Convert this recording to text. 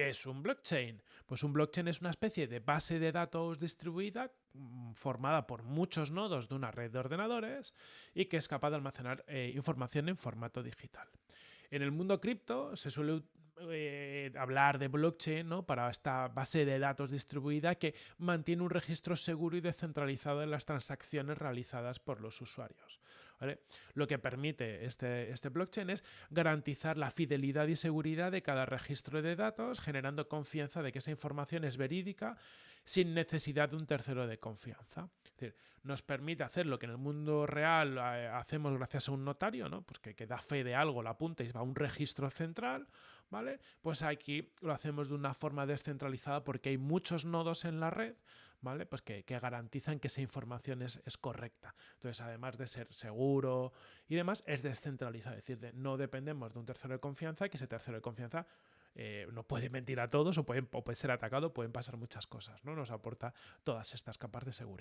¿Qué es un blockchain? Pues un blockchain es una especie de base de datos distribuida mm, formada por muchos nodos de una red de ordenadores y que es capaz de almacenar eh, información en formato digital. En el mundo cripto se suele eh, hablar de blockchain ¿no? para esta base de datos distribuida que mantiene un registro seguro y descentralizado de las transacciones realizadas por los usuarios. Lo que permite este, este blockchain es garantizar la fidelidad y seguridad de cada registro de datos, generando confianza de que esa información es verídica sin necesidad de un tercero de confianza. Es decir, nos permite hacer lo que en el mundo real eh, hacemos gracias a un notario, ¿no? pues que, que da fe de algo, la apunta y va a un registro central, ¿vale? Pues aquí lo hacemos de una forma descentralizada porque hay muchos nodos en la red, ¿vale? Pues que, garantizan que esa información es, correcta. Entonces, además de ser seguro y demás, es descentralizado, es decir, no dependemos de un tercero de confianza que ese tercero de confianza eh, no puede mentir a todos o, pueden, o puede ser atacado, pueden pasar muchas cosas, ¿no? Nos aporta todas estas capas de seguridad.